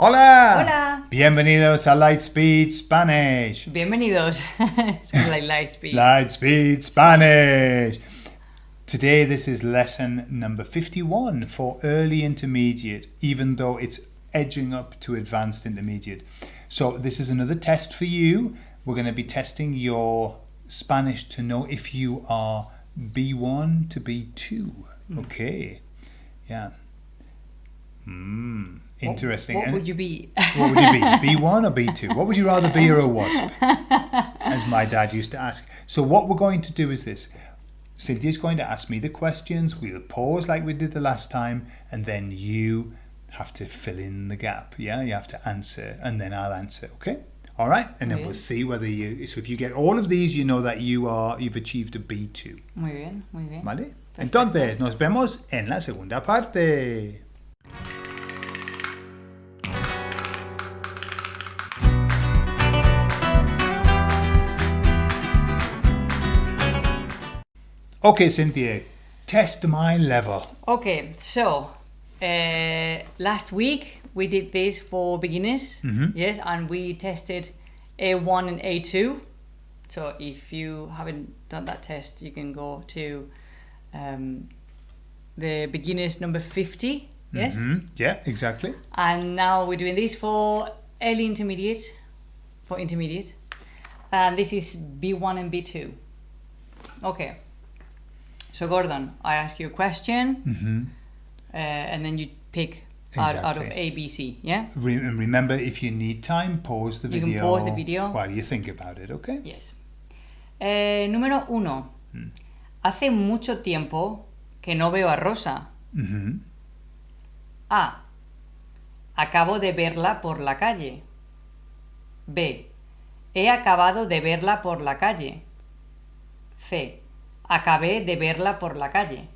Hola. Hola. Bienvenidos a Lightspeed Spanish. Bienvenidos. Like Lightspeed. Lightspeed Spanish. Today this is lesson number 51 for early intermediate, even though it's edging up to advanced intermediate. So this is another test for you. We're going to be testing your Spanish to know if you are B1 to B2. Hmm. Okay. Yeah. Hmm. Interesting. What And- would you be? what would you be? B1 or B2? What would you rather be or a wasp? As my dad used to ask. So what we're going to do is this. Cynthia's going to ask me the questions. We'll pause like we did the last time, and then you have to fill in the gap. Yeah, you have to answer, and then I'll answer. Okay. All right, and then we'll see whether you. So if you get all of these, you know that you are you've achieved a B2. Muy bien, muy bien. ¿Vale? Perfecto. Entonces nos vemos en la segunda parte. Okay, Cynthia, test my level. Okay, so uh, last week we did this for beginners. Yes, and we tested A1 and A2. So if you haven't done that test, you can go to um, the beginners number 50. Yes. Mhm, Yeah, exactly. And now we're doing this for early intermediate, for intermediate. And this is B1 and B2. Okay. So Gordon, I ask you a question, uh, and then you pick out, out of Exactly. A, B, C. Yeah. Re- remember, if you need time, pause the You video. can pause the video. while you think about it. Okay. Yes. Eh, número uno. Hace mucho tiempo que no veo a Rosa. Mhm. A. Acabo de verla por la calle. B. He acabado de verla por la calle. C. Acabé de verla por la calle.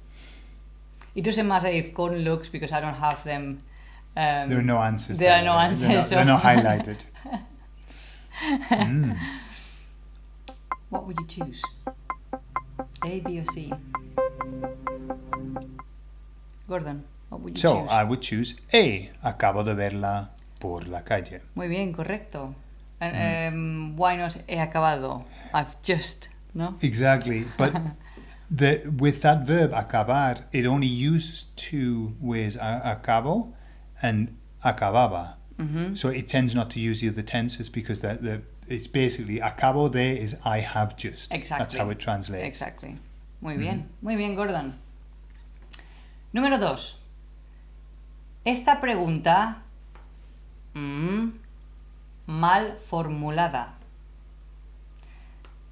It doesn't matter if Gordon looks because I don't have them. Um, There are no answers. There are no They're answers, not, so- they're not highlighted. What would you choose? A, B, or C? Gordon, what would you So choose? I would choose A. Acabo de verla por la calle. Muy bien, correcto. And, um, why not he acabado? I've just, no? Exactly. But the with that verb acabar, it only uses two ways: acabo and acababa. Mm-hmm. So it tends not to use the other tenses because the, the it's basically acabo de is I have just. Exactly. That's how it translates. Exactly. Muy bien, muy bien, Gordon. Número dos. Esta pregunta mm, mal formulada.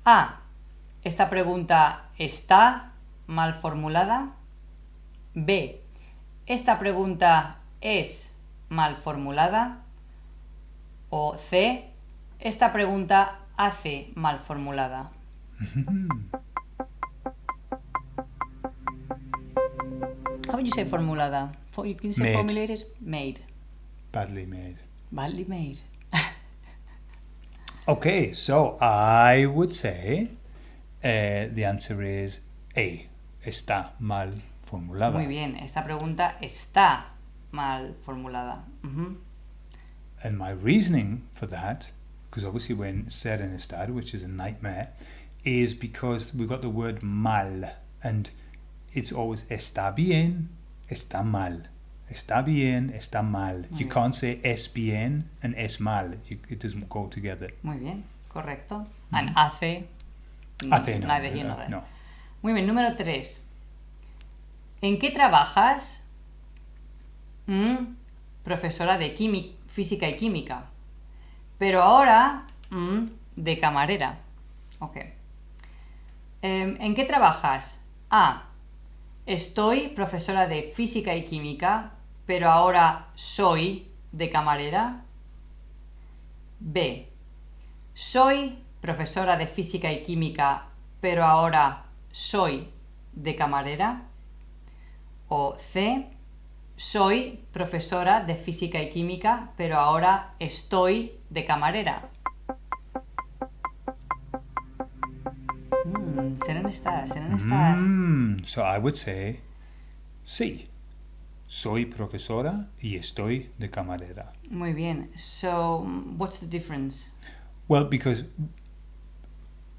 A. Esta pregunta está mal formulada. B. Esta pregunta es mal formulada. O C. Esta pregunta hace mal formulada. How would you say formulada? For, you can say Made. formulated? Made. Badly made. Badly made. Okay, so I would say uh, the answer is A. Está mal formulada. Muy bien, esta pregunta está mal formulada. And my reasoning for that, because obviously we're in ser en estado, which is a nightmare, is because we've got the word mal, and it's always está bien, está mal. Está bien, está mal. You can't say es bien and es mal. You, it doesn't go together. Muy bien, correcto. And hace. Mm, no. Muy bien, número 3. ¿En qué trabajas? Mm, profesora de física y química. Pero ahora mm, de camarera. Ok. Em, ¿En qué trabajas? A. Estoy profesora de física y química, pero ahora soy de camarera. B. Soy profesora de física y química, pero ahora soy de camarera. O C. Soy profesora de física y química, pero ahora estoy de camarera. Mm, serán estar, serán estar. Mm, so I would say C. Soy profesora y estoy de camarera. Muy bien. So, what's the difference? Well, because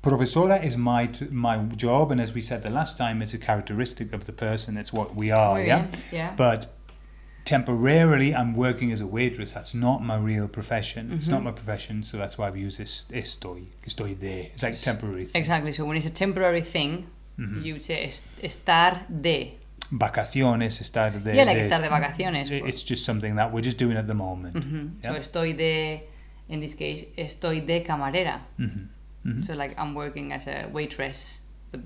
profesora is my t- my job, and as we said the last time, it's a characteristic of the person. It's what we are. Yeah. Yeah. But temporarily, I'm working as a waitress. That's not my real profession. It's Mm-hmm. not my profession, so that's why we use this estoy. Estoy de. It's like temporary. Thing. Exactly. So when it's a temporary thing, Mm-hmm. you would say estar de. Vacaciones, estar de. yeah, like de- estar de vacaciones. It- It's just something that we're just doing at the moment. Mhm. So estoy de, in this case, estoy de camarera. Mhm. Mhm. So like I'm working as a waitress, but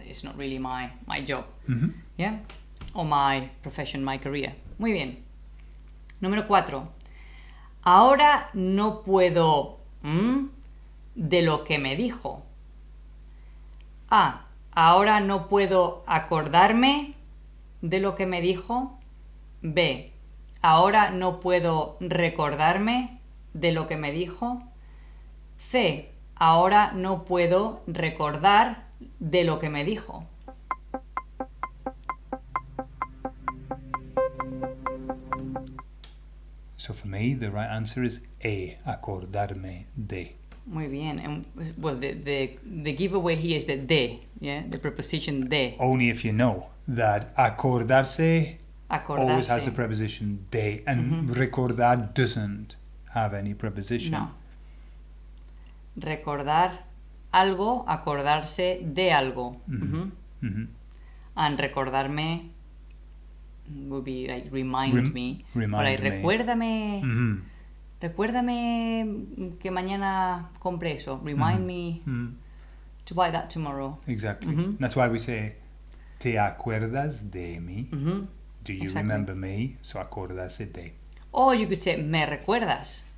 it's not really my my job. Mhm. Yeah. Or my profession, my career. Muy bien. Número 4. Ahora no puedo ¿m? de lo que me dijo. A. Ahora no puedo acordarme de lo que me dijo. B. Ahora no puedo recordarme de lo que me dijo. C. Ahora no puedo recordar de lo que me dijo. So for me, the right answer is A. Acordarme de. Muy bien. And, well, the, the, the giveaway here is the de, yeah, the preposition de. Only if you know that acordarse always has Acordarse. the preposition de, and mm-hmm. recordar doesn't have any preposition. No. Recordar algo, acordarse de algo. And recordarme would be like remind Rem- me. remind me. recuérdame, Mhm. recuérdame que mañana compre eso. Remind me to buy that tomorrow. Exactly. That's why we say, ¿te acuerdas de mí? Do you Exactly. remember me? So acordarse de. Or you could say, me recuerdas.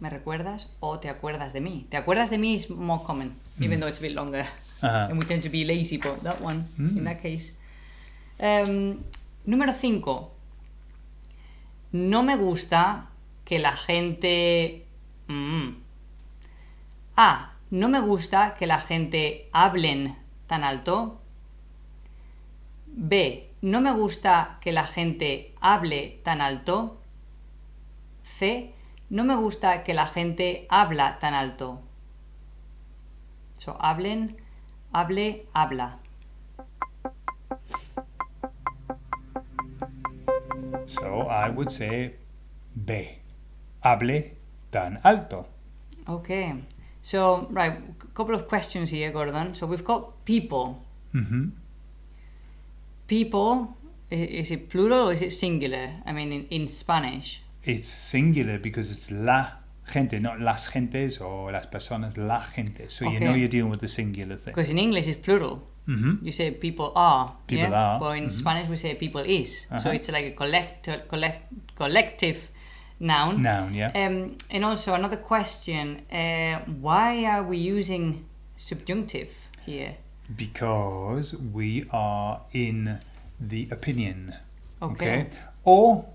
¿Me recuerdas? O te acuerdas de mí. ¿Te acuerdas de mí is more common, even though it's a bit longer. And we tend to be lazy, but that one, Mm. in that case. Um, número 5. No me gusta que la gente... Mm. A. No me gusta que la gente hablen tan alto. B. No me gusta que la gente hable tan alto. C. No me gusta que la gente habla tan alto. So, hablen, hable, habla. So I would say B. Hable tan alto. Okay. So, right, a couple of questions here, Gordon. So we've got people. Mhm. People, is it plural or is it singular? I mean, in, in Spanish. It's singular because it's la gente, not las gentes or las personas, la gente. So you know you're dealing with the singular thing. Because in English it's plural. hmm You say people are. People yeah? are, But in mhm. Spanish we say people is. So Uh-huh. it's like a collect, collect, collective noun. Noun, yeah. Um, and also another question: uh, Why are we using subjunctive here? because we are in the opinion. Okay. Or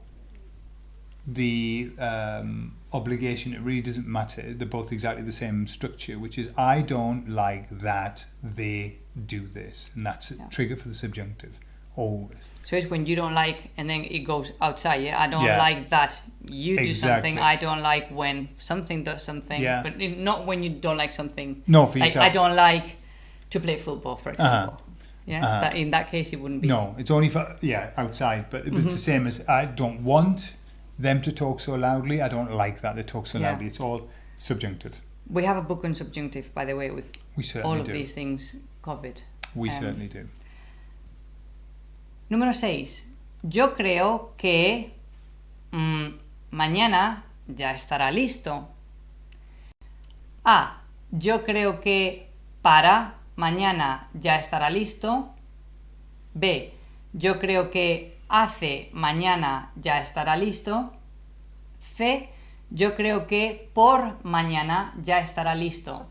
the um, obligation, it really doesn't matter. They're both exactly the same structure, which is I don't like that they do this. And that's a Yeah. trigger for the subjunctive. Always. So it's when you don't like, and then it goes outside. Yeah, I don't Yeah. like that you do something. Exactly. I don't like when something does something. Yeah. But it- not when you don't like something. No, for Like yourself. I don't like to play football, for example. Yeah. Uh-huh. That in that case it wouldn't be. No, it's only for, yeah, outside. But it's Mm-hmm. the same as I don't want them to talk so loudly. I don't like that they talk so Yeah. loudly. It's all subjunctive. We have a book on subjunctive, by the way, with We all of do. these things covered. We um, certainly do. Número 6. Yo creo que mm, mañana ya estará listo. A. Yo creo que para mañana ya estará listo. B. Yo creo que hace mañana ya estará listo. C. Yo creo que por mañana ya estará listo.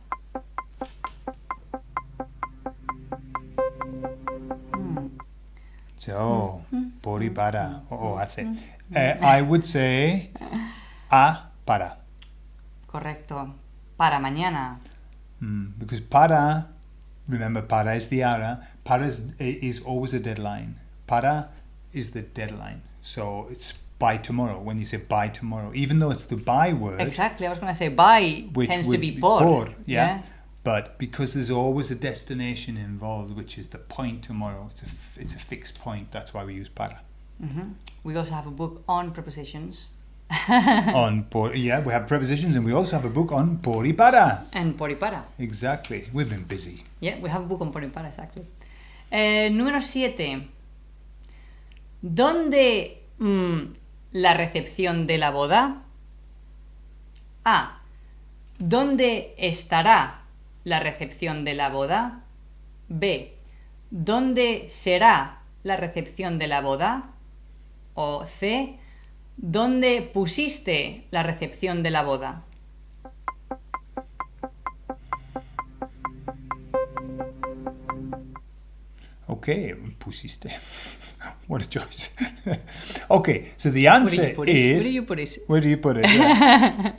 So, Mm-hmm. por y para, o o hace. Uh, I would say a para. Correcto. Para mañana. Mm, because para, remember, para is the ara. Para is, is always a deadline. Para is the deadline. So it's by tomorrow. When you say by tomorrow, even though it's the by word, Exactly. I was going to say by which tends to be por. yeah. But because there's always a destination involved, which is the point tomorrow, it's a it's a fixed point. That's why we use para. Mhm. We also have a book on prepositions on por, yeah, we have prepositions, and we also have a book on por y para. and por y para. Exactly. We've been busy. Yeah, we have a book on por y para, exactly. Eh, número 7. ¿Dónde mm, la recepción de la boda? A. ¿Dónde estará la recepción de la boda? B. ¿Dónde será la recepción de la boda? O C. ¿Dónde pusiste la recepción de la boda? Okay, pusiste. what a choice. okay, so the Where answer put it? is. Where do you put it? Where do you put it? Yeah.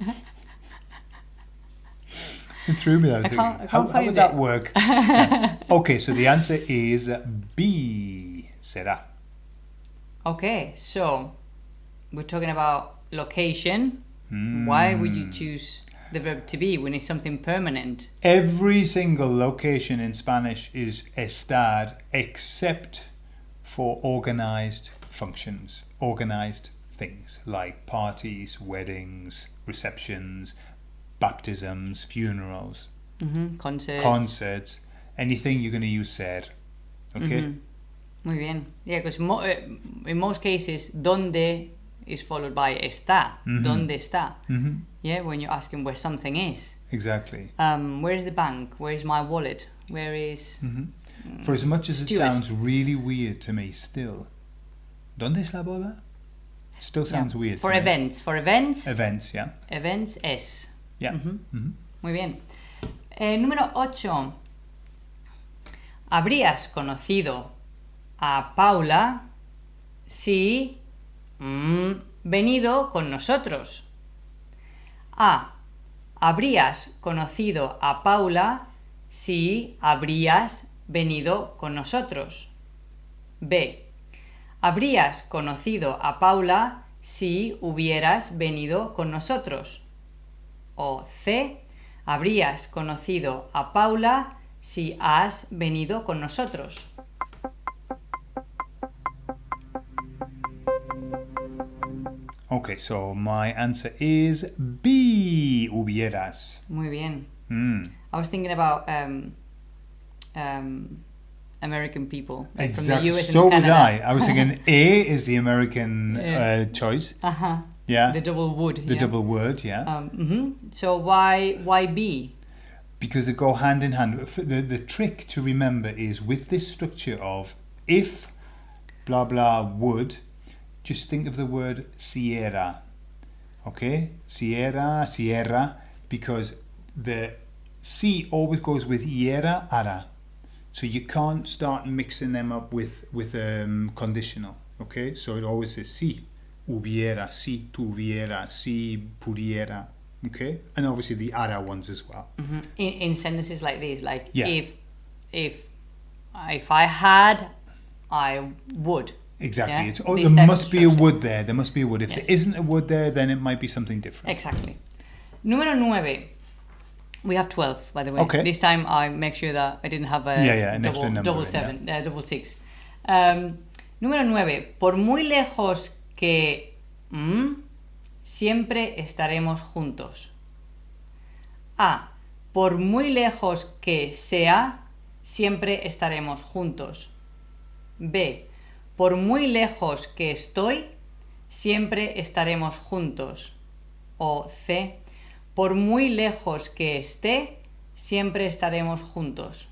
it threw me. I I thinking, I how, how would find that work? Yeah. Okay, so the answer is B. Será. Okay, so we're talking about location. Why would you hmm. choose the verb to be when it's something permanent? Every single location in Spanish is estar except for organized functions, organized things like parties, weddings, receptions, baptisms, funerals, hmm Concerts. concerts, anything you're going to use ser. Okay? Mhm. Muy bien. Yeah, because mo- uh, in most cases, donde is followed by está. Mhm. Donde está? hmm Yeah, when you're asking where something is. Exactly. Um, where is the bank? Where is my wallet? Where is hmm For as much as it Steward. sounds really weird to me still, ¿Dónde es la boda? Still sounds Yeah. weird. For to me. events. For events, Events, yeah. events es. Yeah. Muy bien. Eh, número 8. Habrías conocido a Paula si mm, venido con nosotros. A. Habrías conocido a Paula si habrías venido con nosotros. B. Habrías conocido a Paula si hubieras venido con nosotros. O C. Habrías conocido a Paula si has venido con nosotros. Okay, so my answer is B. Hubieras. Muy bien. Mm. I was thinking about um, um, American people like from the Exactly. US So and was. I. I was thinking A is the American Yeah. uh, choice. Uh-huh. Yeah. The double would. the yeah. double word, yeah. Um, mhm. So why why B? because they go hand in hand. The, the trick to remember is with this structure of if blah blah would, just think of the word sierra. Okay? Sierra, sierra, because the C always goes with iera, ara. So you can't start mixing them up with, with um, conditional. Okay? So it always says si hubiera, si tuviera, si pudiera. Okay? And obviously the ara ones as well. Mhm. In, in sentences like this, like Yeah. if if if I had, I would. Exactly. Yeah, It's, oh, there must be a would there. There must be a would. If Yes. there isn't a would there, then it might be something different. Exactly. Número 9. We have 12, by the way. Okay. This time I make sure that I didn't have a Yeah, yeah, double, number seven, uh, double six. Um, número 9. Por muy lejos que mm, siempre estaremos juntos. A. Por muy lejos que sea, siempre estaremos juntos. B. Por muy lejos que estoy, siempre estaremos juntos. O C. Por muy lejos que esté, siempre estaremos juntos.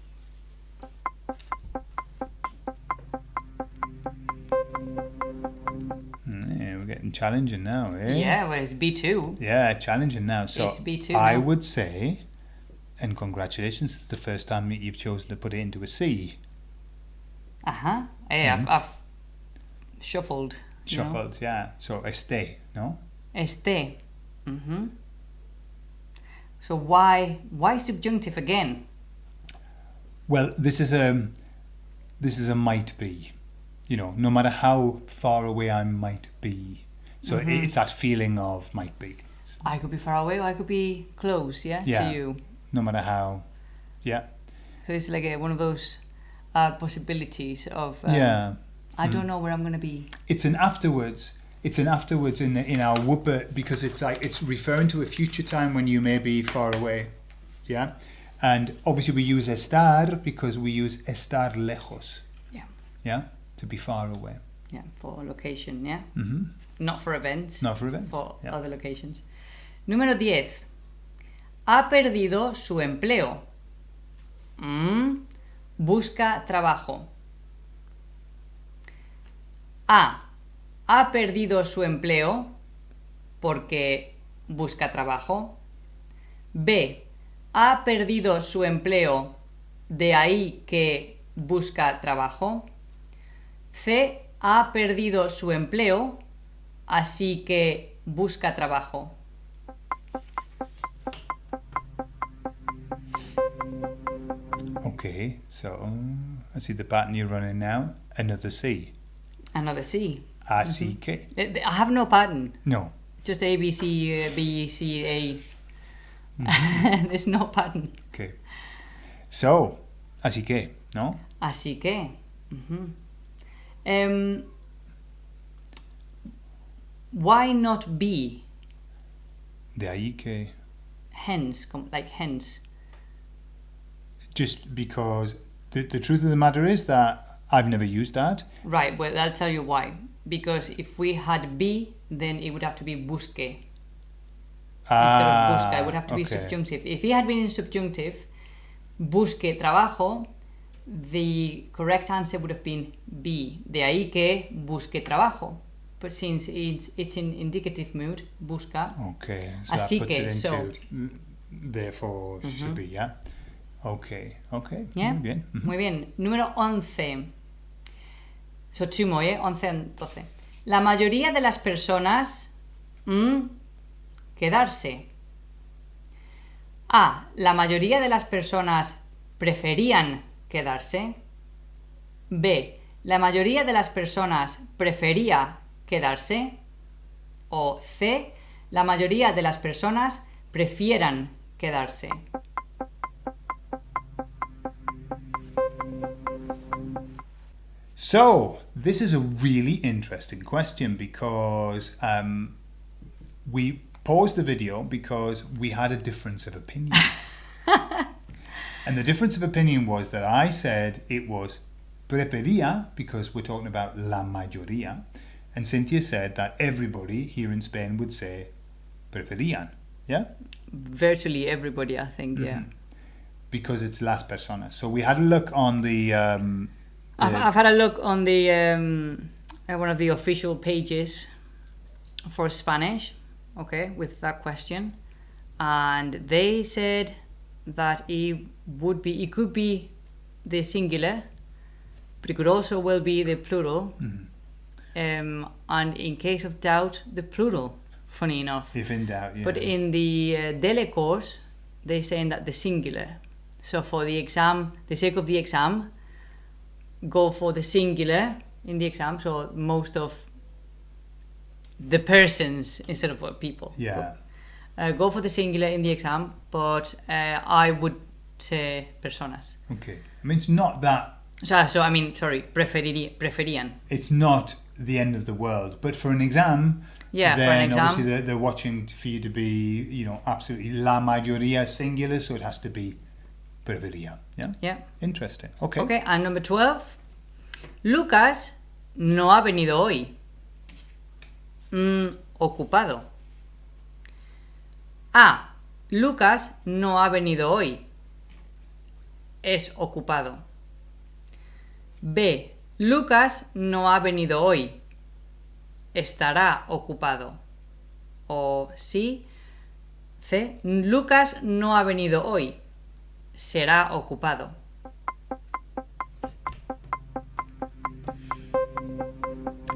Yeah, we're getting challenging now, eh? Yeah, well, it's B2. Yeah, challenging now. So It's B2 I now. would say, and congratulations, it's the first time that you've chosen to put it into a C. Uh-huh. Hey, I've, I've shuffled. you know. Shuffled, yeah. So este, no? Este. hmm So why why subjunctive again? Well, this is a this is a might be. you know, no matter how far away I might be. So Mm-hmm. it's that feeling of might be. I could be far away or I could be close, yeah, Yeah. to you. No matter how. Yeah. So it's like a, one of those uh, possibilities of um, yeah. I don't know where I'm gonna be. It's an afterwards. It's an afterwards in the, in our whooper because it's like it's referring to a future time when you may be far away. Yeah. And obviously we use estar because we use estar lejos. Yeah. Yeah. To be far away. Yeah, for location, yeah. hmm Not for events. Not for events. for Yeah. other locations. Número 10. Ha perdido su empleo. Mm, busca trabajo. A. Ha perdido su empleo porque busca trabajo. B. Ha perdido su empleo de ahí que busca trabajo. C. Ha perdido su empleo así que busca trabajo. Okay. So I see the pattern you're running now. Another C. Another C. A C K. Eh, I have no pattern. No. Just A, B, C, uh, B, C, A. There's no pattern. Okay. So, así que, ¿no? Así que. ujú. Em, why not be? De ahí que. Hence, like hence. Just because the, the truth of the matter is that I've never used that. Right, well, I'll tell you why. Because if we had be, then it would have to be busque. instead of busca. It would have to be Ah, okay. subjunctive. If he had been in subjunctive, busque trabajo, the correct answer would have been be. De ahí que busque trabajo. But since it's, it's in indicative mood, busca. Okay. So Así that puts que, it so- into. l- Therefore, should be, yeah? Okay. Okay. Yeah? Muy bien. Muy bien. Número 11. ¿Eh? 11 and 12. La mayoría de las personas... mm, quedarse. A. La mayoría de las personas preferían quedarse. B. La mayoría de las personas prefería quedarse. O C. La mayoría de las personas prefieran quedarse. So, this is a really interesting question because um, we paused the video because we had a difference of opinion. and the difference of opinion was that I said it was prefería because we're talking about la mayoría, and Cynthia said that everybody here in Spain would say preferían. Yeah? Virtually everybody, I think, yeah. Because it's las personas. So we had a look on the. Um, I've, I've had a look on the um, uh, one of the official pages for Spanish, okay, with that question, and they said that it would be, it could be the singular, but it could also well be the plural, um, and in case of doubt, the plural. Funny enough, if in doubt, yeah. but in the uh, DELE course, they're saying that the singular. So for the exam, the sake of the exam, go for the singular in the exam. So most of the persons instead of people. yeah. Uh, go for the singular in the exam, but uh, I would say personas. Okay. I mean, it's not that So, so I mean, sorry, preferiría, preferían. it's not the end of the world. But for an exam, Yeah, for then an exam. obviously they're, they're watching for you to be, you know, absolutely la mayoría singular, so it has to be Yeah, Yeah. interesting. Okay. Okay, and number 12. Lucas no ha venido hoy. Mm, ocupado. A. Lucas no ha venido hoy. Es ocupado. B. Lucas no ha venido hoy. Estará ocupado. O sí. C. Lucas no ha venido hoy. Será ocupado.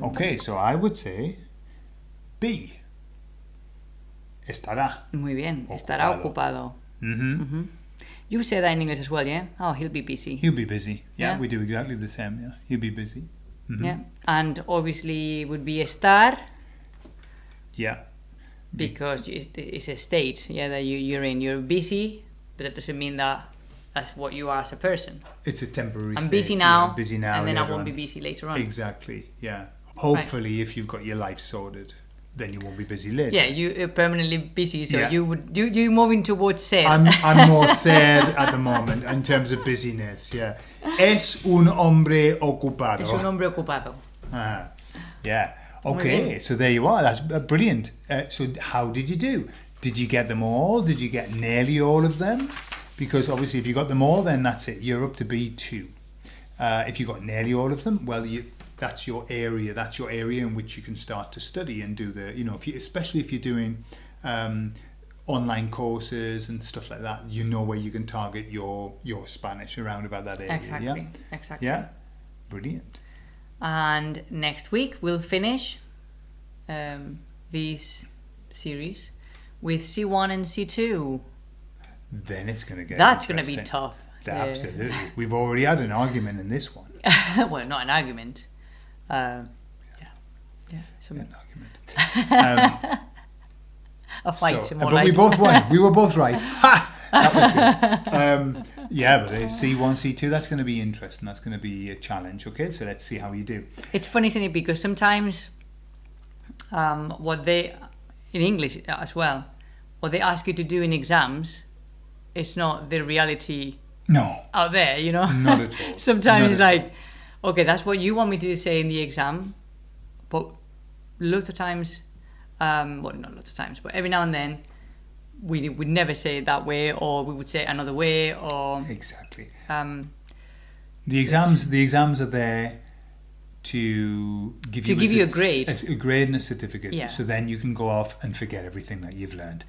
Okay, so I would say B. Estará. Muy bien, estará ocupado. hmm You say that in English as well, yeah? Oh, he'll be busy. He'll be busy. Yeah, Yeah. we do exactly the same. Yeah, he'll be busy. Yeah, and obviously would be estar Yeah. because it's, it's a state. Yeah, that you you're in. You're busy, but that doesn't mean that that's what you are as a person. It's a temporary. I'm state, busy now, I'm busy now. and then I won't on. be busy later on. Exactly. Yeah. Hopefully, if you've got your life sorted, then you won't be busy later. Yeah, you are permanently busy, so Yeah. you would you you moving towards ser. I'm, I'm more sad at the moment in terms of busyness. Yeah. Es un hombre ocupado. es un hombre ocupado. Ah, yeah. Okay, so there you are. That's uh, brilliant. Uh, so, how did you do? Did you get them all? Did you get nearly all of them? Because obviously, if you got them all, then that's it. You're up to B2. Uh, if you got nearly all of them, well, you, that's your area. That's your area in which you can start to study and do the, you know, if you, especially if you're doing um, online courses and stuff like that, you know where you can target your your Spanish around about that area. Exactly, Yeah. exactly. Yeah. Brilliant. And next week we'll finish um, this series with C1 and C2. Then it's going to get. That's going to be tough. Yeah, Absolutely. We've already had an argument in this one. Well, not an argument. Uh, yeah, yeah, some, An argument. Um, a fight. so- more but we both won. We were both right. Ha! That was good. Um, yeah, but uh, C1, C2, that's going to be interesting. That's going to be a challenge. Okay, so let's see how you do. It's funny, isn't it? Because sometimes um, what they, in English as well, what they ask you to do in exams, it's not the reality No, out there, you know? not at all. Sometimes Not it's at all. like, okay, that's what you want me to say in the exam, but lots of times, um, well, not lots of times, but every now and then, we would never say it that way, or we would say it another way, or Exactly. um, The exams, the exams are there to give To you give you a grade. a, a grade and a certificate. Yeah. So then you can go off and forget everything that you've learned.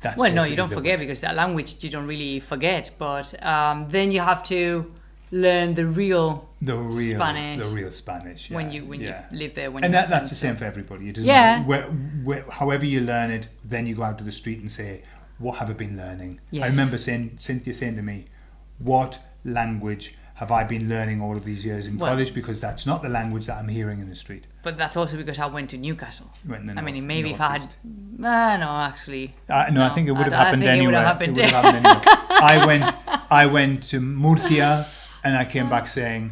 That's well, no, you don't forget way. because that language you don't really forget, but um, then you have to learn the real the real Spanish. the real Spanish when you when yeah. you live there. When and that, that's the same for everybody. It doesn't Yeah. where, where, however you learn it, then you go out to the street and say, "What have I been learning?" I remember saying Cynthia saying to me, "What language have I been learning all of these years in Well- college?" Because that's not the language that I'm hearing in the street. But that's also because I went to Newcastle. Went I mean, maybe if I had, uh, no, actually, Uh, no, I No, think it would have I- think it would anywhere. have happened. It would have happened anywhere. I went, I went to Murcia, and I came back saying,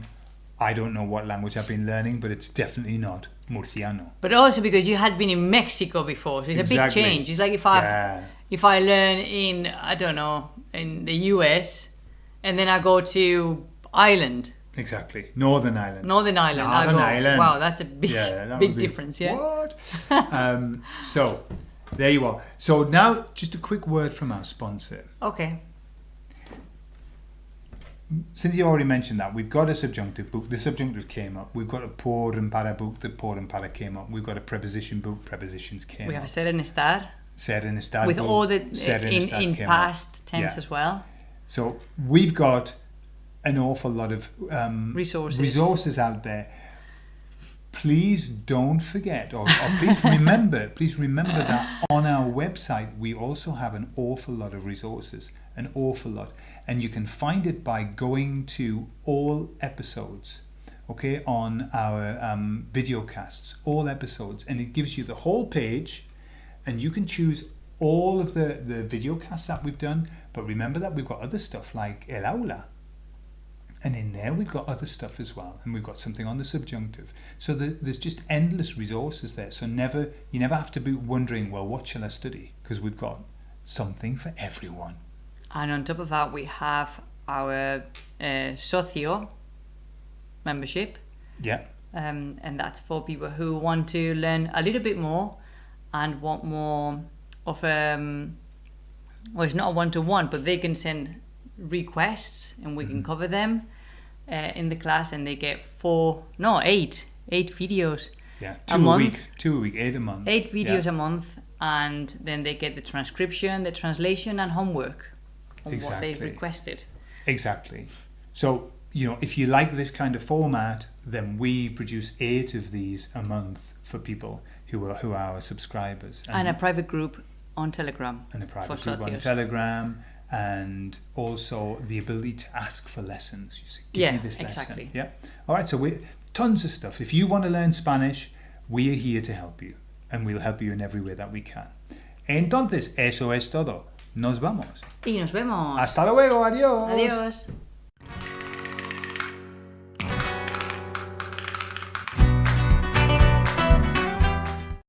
"I don't know what language I've been learning, but it's definitely not Murciano." but also because you had been in Mexico before, so it's a big change. It's like if I Yeah. if I learn in I don't know in the US, and then I go to Ireland, Exactly. Northern Ireland. Northern Ireland. Northern go, Ireland. Wow, that's a big that big difference. Yeah. What? um, so, there you are. So now, just a quick word from our sponsor. Okay. Cynthia already mentioned that we've got a subjunctive book. The subjunctive came up. We've got a por and para book. The por and para came up. We've got a preposition book. Prepositions came We have up. a ser and estar Ser and estar with book, all the ser in in came up. past tense Yeah. as well. So we've got an awful lot of um, Resources. resources out there. Please don't forget, or, or please remember, please remember that on our website we also have an awful lot of resources, an awful lot, and you can find it by going to all episodes, okay, on our um, video casts, all episodes, and it gives you the whole page, and you can choose all of the the video casts that we've done. But remember that we've got other stuff like El Aula, and in there we've got other stuff as well, and we've got something on the subjunctive. So the, there's just endless resources there. So never you never have to be wondering, well, what shall I study? Because we've got something for everyone. And on top of that, we have our uh, socio membership, Yeah, um, and that's for people who want to learn a little bit more and want more of um, well, it's not a one to one, but they can send requests and we Mm-hmm. can cover them uh, in the class, and they get four, no, eight, eight videos, yeah, two a, month. week, two a week, eight a month. eight videos Yeah. a month, and then they get the transcription, the translation, and homework on what they've requested. Exactly. So, you know, if you like this kind of format, then we produce eight of these a month for people who are who are our subscribers. and a private group on Telegram. and a private group on. Telegram, and also the ability to ask for lessons. You say, Give me Yeah, this lesson. exactly. Yeah. All right. So we tons of stuff. If you want to learn Spanish, we are here to help you. And we'll help you in every way that we can. Entonces, eso es todo. Nos vamos. Y nos vemos. Hasta luego. Adiós. Adiós.